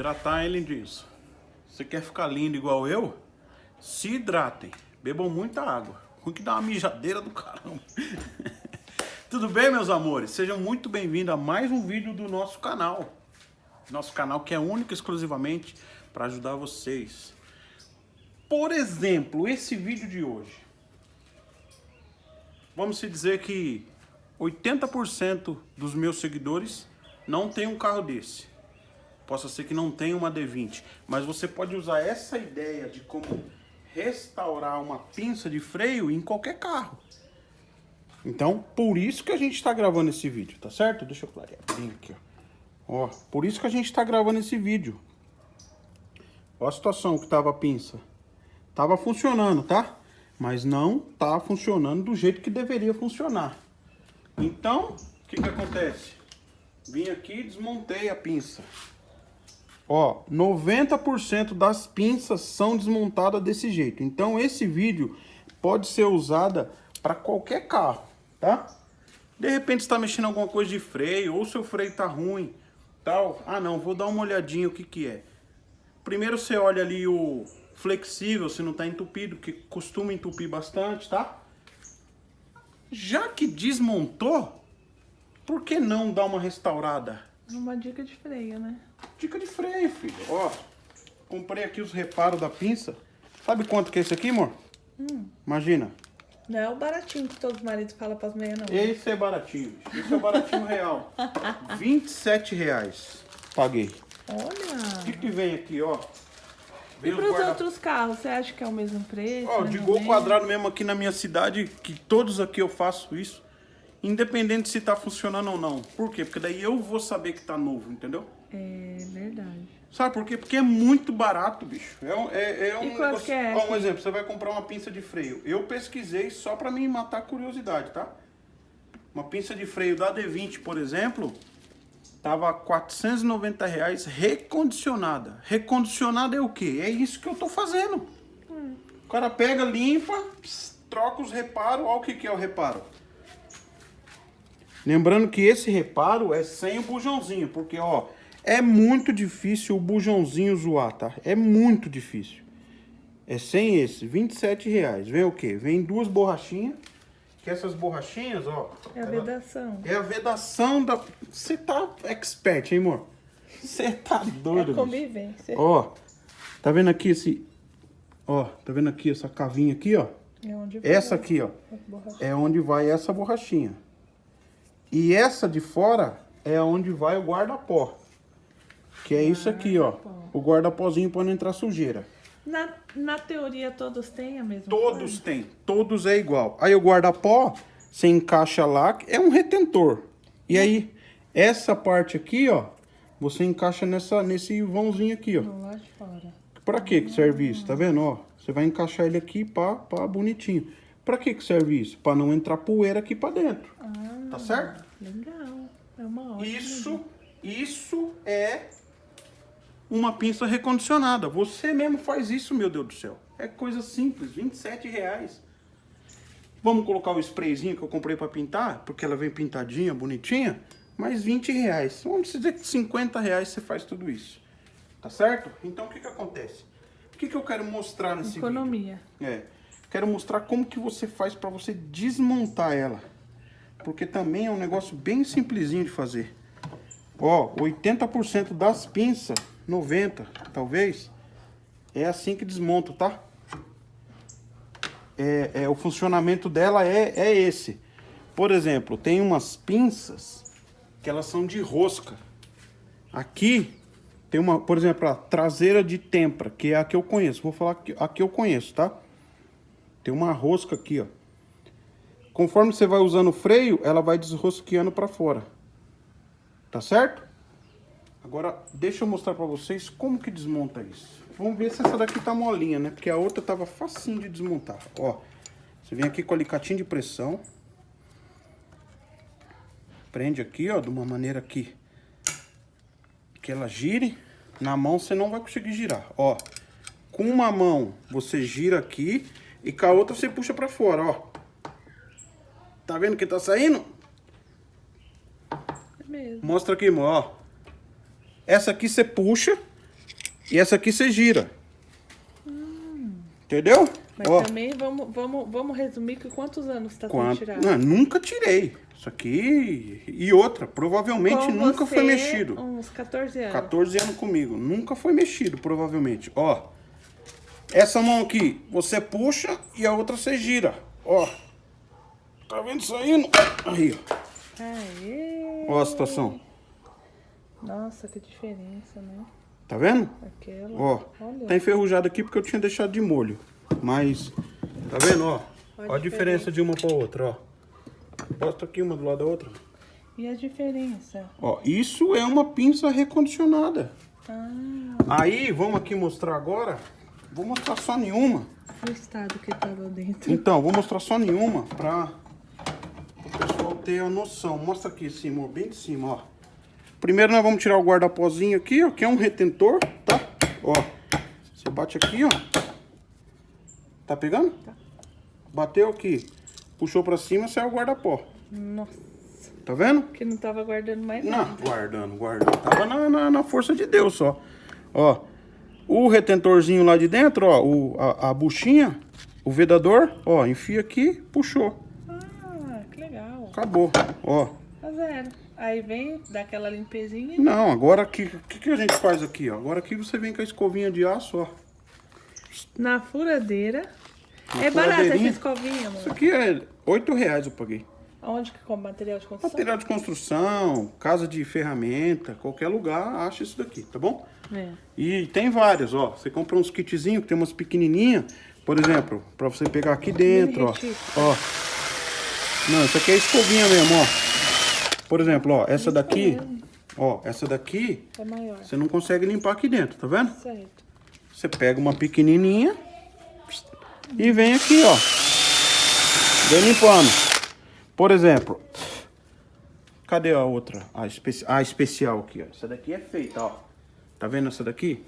hidratar, além disso. Você quer ficar lindo igual eu? Se hidratem. Bebam muita água. Com que dá uma mijadeira do caramba. Tudo bem, meus amores? Sejam muito bem-vindos a mais um vídeo do nosso canal. Nosso canal que é único exclusivamente para ajudar vocês. Por exemplo, esse vídeo de hoje. Vamos se dizer que 80% dos meus seguidores não tem um carro desse. Possa ser que não tenha uma D20, mas você pode usar essa ideia de como restaurar uma pinça de freio em qualquer carro. Então, por isso que a gente está gravando esse vídeo, tá certo? Deixa eu clarear bem aqui, ó. ó. Por isso que a gente está gravando esse vídeo. Olha a situação que tava a pinça. Tava funcionando, tá? Mas não tá funcionando do jeito que deveria funcionar. Então, o que que acontece? Vim aqui e desmontei a pinça. Ó, 90% das pinças são desmontadas desse jeito. Então esse vídeo pode ser usada para qualquer carro, tá? De repente está mexendo alguma coisa de freio, ou seu freio tá ruim, tal. Ah não, vou dar uma olhadinha o que que é. Primeiro você olha ali o flexível, se não tá entupido, que costuma entupir bastante, tá? Já que desmontou, por que não dar uma restaurada? Uma dica de freio, né? Dica de freio, filho. Ó, comprei aqui os reparos da pinça. Sabe quanto que é esse aqui, amor? Hum. Imagina. Não é o baratinho que todos os maridos falam pras meias, não. Esse é baratinho. Esse é o baratinho real. 27 reais. Paguei. O Olha! que, que vem aqui, ó? Vem E os pros guarda- outros carros, você acha que é o mesmo preço? Ó, de gol quadrado mesmo aqui na minha cidade, que todos aqui eu faço isso. Independente se tá funcionando ou não. Por quê? Porque daí eu vou saber que tá novo, entendeu? É verdade. Sabe por quê? Porque é muito barato, bicho. É, um- é, é um que é Ó, um exemplo, você vai comprar uma pinça de freio. Eu pesquisei só pra me matar a curiosidade, tá? Uma pinça de freio da D20, por exemplo, tava 490 reais recondicionada. Recondicionada é o quê? É isso que eu tô fazendo. Hum. O cara pega, limpa, ps, troca os reparos. Olha o que, que é o reparo. Lembrando que esse reparo é sem o bujãozinho, porque ó, é muito difícil o bujãozinho zoar, tá? É muito difícil. É sem esse, 27 reais. Vem o quê? Vem duas borrachinhas, que essas borrachinhas, ó... É a ela- vedação. É a vedação da... Você tá expert, hein, amor? Você tá doido, É bicho. convivência. Ó, tá vendo aqui esse... Ó, tá vendo aqui essa cavinha aqui, ó? É onde vai Essa aqui, ó. É onde vai essa borrachinha. E essa de fora é onde vai o guarda-pó. Que é isso aqui, ó. O guarda-pozinho para não entrar sujeira. Na, na teoria, todos têm a mesma Todos coisa? têm, todos é igual. Aí o guarda-pó, você encaixa lá, é um retentor. E aí, essa parte aqui, ó, você encaixa nessa, nesse vãozinho aqui, ó. Lado de fora. Pra que que serve isso? Tá vendo, ó? Você vai encaixar ele aqui, pá, pá, bonitinho. Pra que que serve isso? Pra não entrar poeira aqui pra dentro. Ah, Tá certo? legal. É uma ótima. Isso, isso é uma pinça recondicionada. Você mesmo faz isso, meu Deus do céu. É coisa simples, 27 reais. Vamos colocar o sprayzinho que eu comprei para pintar, porque ela vem pintadinha, bonitinha, mais 20 reais. Vamos dizer que 50 reais você faz tudo isso. Tá certo? Então o que que acontece? O que que eu quero mostrar nesse vídeo? Economia. É, quero mostrar como que você faz para você desmontar ela. Porque também é um negócio bem simplesinho de fazer. Ó, 80% das pinças, 90 talvez, é assim que desmonta, tá? É, é, o funcionamento dela é, é esse. Por exemplo, tem umas pinças que elas são de rosca. Aqui tem uma, por exemplo, a traseira de tempra, que é a que eu conheço. Vou falar que a que eu conheço, tá? Tem uma rosca aqui, ó. Conforme você vai usando o freio, ela vai desrosqueando para fora. Tá certo? Agora, deixa eu mostrar para vocês como que desmonta isso. Vamos ver se essa daqui tá molinha, né? Porque a outra tava facinho de desmontar. Ó, você vem aqui com o alicatinho de pressão. Prende aqui, ó, de uma maneira que, que ela gire. Na mão você não vai conseguir girar, ó. Com uma mão você gira aqui e com a outra você puxa para fora, ó. Tá vendo que tá saindo? É mesmo. Mostra aqui, ó. Essa aqui você puxa E essa aqui você gira. Entendeu? Mas Ó, também vamos, vamos, vamos resumir que quantos anos tá sendo quanto... tirado? Não, nunca tirei. Isso aqui e outra, provavelmente Com nunca foi você, mexido. Uns 14 anos. 14 anos comigo. Nunca foi mexido, provavelmente. Ó. Essa mão aqui, você puxa e a outra você gira. Ó. Tá vendo saindo? Aí, ó. Aê! Ó a situação. Nossa, que diferença, né? Tá vendo? Aquela. Ó. Olha. Tá enferrujado aqui porque eu tinha deixado de molho. Mas, tá vendo, ó? Olha a diferença de uma pra outra, ó. Posta aqui uma do lado da outra. E a diferença? Ó, isso é uma pinça recondicionada. Ah, Aí, vamos aqui mostrar agora. Vou mostrar só nenhuma. o estado que tava dentro. Então, vou mostrar só nenhuma pra o pessoal ter a noção. Mostra aqui em cima, ó, bem de cima, ó. Primeiro nós vamos tirar o guarda-pozinho aqui, ó, que é um retentor, tá? Ó, você bate aqui, ó. Tá pegando? Tá. Bateu aqui, puxou pra cima, sai o guarda-pó. Nossa, Tá vendo? que não tava guardando mais Não, nada. guardando, guardando. Tava na, na, na força de Deus só. Ó, o retentorzinho lá de dentro, ó, o, a, a buchinha, o vedador, ó, enfia aqui, puxou. Ah, que legal. Acabou, ó. Tá zero. Aí vem, dá aquela limpezinha. Não, agora o que, que, que a gente faz aqui, ó? Agora aqui você vem com a escovinha de aço, ó. Na furadeira. Na é barata essa escovinha, Isso amor. aqui é 8 reais eu paguei. Onde que compra material de construção? Material de construção, casa de ferramenta, qualquer lugar acha isso daqui, tá bom? É. E tem várias, ó. Você compra uns kitzinhos que tem umas pequenininhas, por exemplo, pra você pegar aqui dentro, ó. Ó. Não, isso aqui é escovinha mesmo, ó. Por exemplo, ó, essa daqui, ó, essa daqui, É maior. você não consegue limpar aqui dentro, tá vendo? Certo. Você pega uma pequenininha e vem aqui, ó. Vem limpando. Por exemplo, cadê a outra? A, especi a especial aqui, ó. Essa daqui é feita, ó. Tá vendo essa daqui?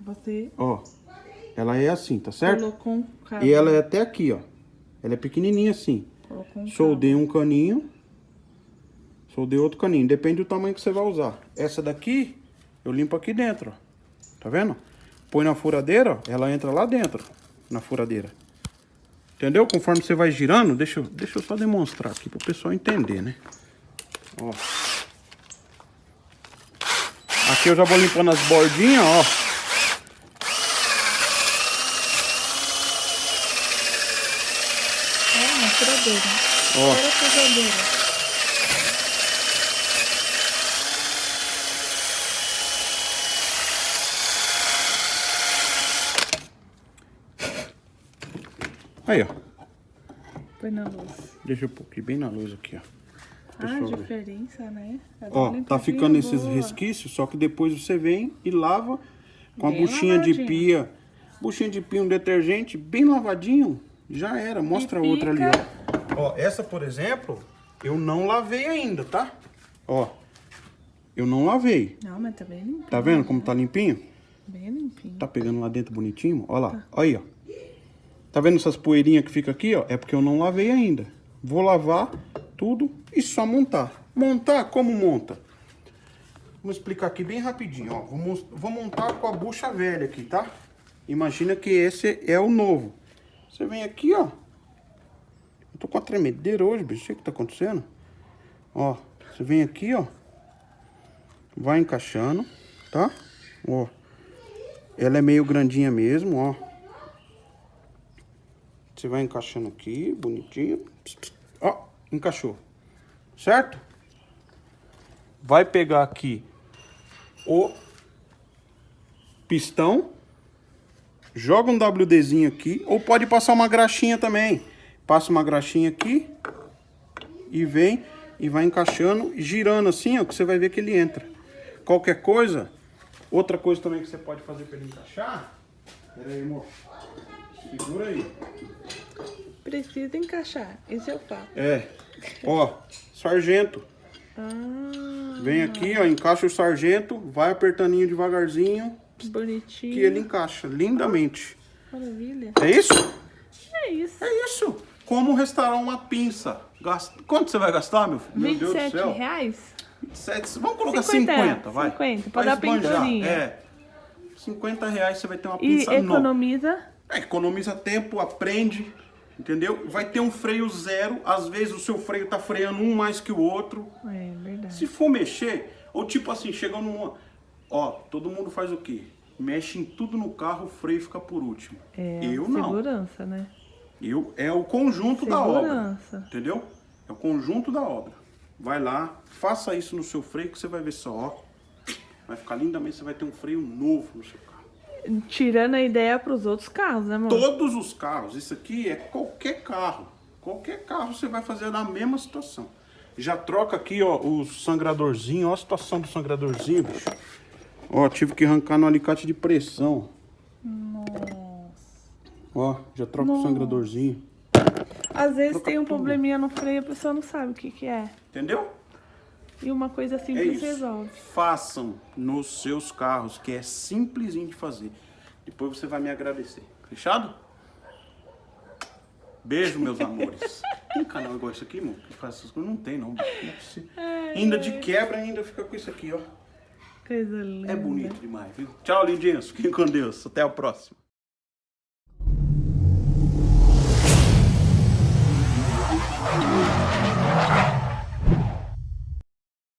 Você Ó. Ela é assim, tá certo? colocou um cabo. E ela é até aqui, ó. Ela é pequenininha assim. Colocou um Soldei um caninho. Soldei outro caninho. Depende do tamanho que você vai usar. Essa daqui, eu limpo aqui dentro, ó. Tá vendo? Põe na furadeira, ó, ela entra lá dentro, na furadeira. Entendeu? Conforme você vai girando, deixa, eu- deixa eu só demonstrar aqui pro pessoal entender, né? Ó. Aqui eu já vou limpando as bordinhas, ó. É, uma furadeira. Ó. Furadeira. Aí, ó. Põe na luz. Deixa eu pôr aqui bem na luz aqui, ó. Ah, Pessoal ver. diferença, né? Tá Ó, tá ficando esses boa. resquícios, só que depois você vem e lava com a Bem buchinha de lavadinho. pia. Buchinha de pia, um detergente bem lavadinho. Já era. Mostra a outra ali, ó. Ó, essa, por exemplo, eu não lavei ainda, tá? Ó, eu não lavei. Não, mas tá bem limpinho. Tá vendo como tá limpinho? Bem limpinho. Tá pegando lá dentro bonitinho? Ó lá, ó aí, ó. Tá vendo essas poeirinhas que fica aqui, ó? É porque eu não lavei ainda. Vou lavar tudo e só montar. Montar, como monta? Vamos explicar aqui bem rapidinho, ó. Vou, vou montar com a bucha velha aqui, tá? Imagina que esse é o novo. Você vem aqui, ó. Eu tô com a tremedeira hoje, bicho. O que tá acontecendo? Ó, você vem aqui, ó. Vai encaixando, tá? Ó. Ela é meio grandinha mesmo, ó. Você vai encaixando aqui, bonitinho. Ó, encaixou. Certo? Vai pegar aqui o pistão. Joga um WDzinho aqui. Ou pode passar uma graxinha também. Passa uma graxinha aqui. E vem e vai encaixando, girando assim, ó, que você vai ver que ele entra. Qualquer coisa, outra coisa também que você pode fazer para ele encaixar. Pera aí, amor. Segura aí. Precisa encaixar. Isso eu faço. É. Ó, sargento. Ah, Vem aqui, ó, encaixa o sargento, vai apertandinho devagarzinho, bonitinho. que ele encaixa lindamente. Maravilha. É isso? É isso. É isso. Como restaurar uma pinça. Gasta... Quanto você vai gastar, meu filho? Meu Deus do 27 céu. reais? 27, vamos colocar 50, 50, vai. 50, pra Vai dar pinturinha. É. 50 reais você vai ter uma E pinça nova. economiza. É, economiza tempo, aprende, entendeu? Vai ter um freio zero, às vezes o seu freio tá freando um mais que o outro. É verdade. Se for mexer, ou tipo assim, chega numa... Ó, todo mundo faz o quê? Mexe em tudo no carro, o freio fica por último. É, Eu não. segurança, né? Eu, é o conjunto da obra, Segurança. entendeu? É o conjunto da obra. Vai lá, faça isso no seu freio que você vai ver só, ó. Vai ficar lindamente, você vai ter um freio novo no seu carro. Tirando a ideia pros outros carros, né, amor? Todos os carros, isso aqui é qualquer carro. Qualquer carro você vai fazer na mesma situação. Já troca aqui, ó, o sangradorzinho, ó a situação do sangradorzinho, bicho. Ó, tive que arrancar no alicate de pressão. Nossa. Ó, já troca o sangradorzinho. Às vezes Troca tem um tudo. probleminha no freio, a pessoa não sabe o que que é. Entendeu? E uma coisa É simples isso. resolve. Façam nos seus carros, que é simplesinho de fazer. Depois você vai me agradecer. Fechado? Beijo, meus amores. Tem canal igual esse aqui, irmão? Que faz essas coisas? Não tem, não. Não é. Ainda de quebra, ainda fica com isso aqui, ó. Coisa linda. É bonito demais, viu? Tchau, lindinhos. Fiquem com Deus. Até a próxima.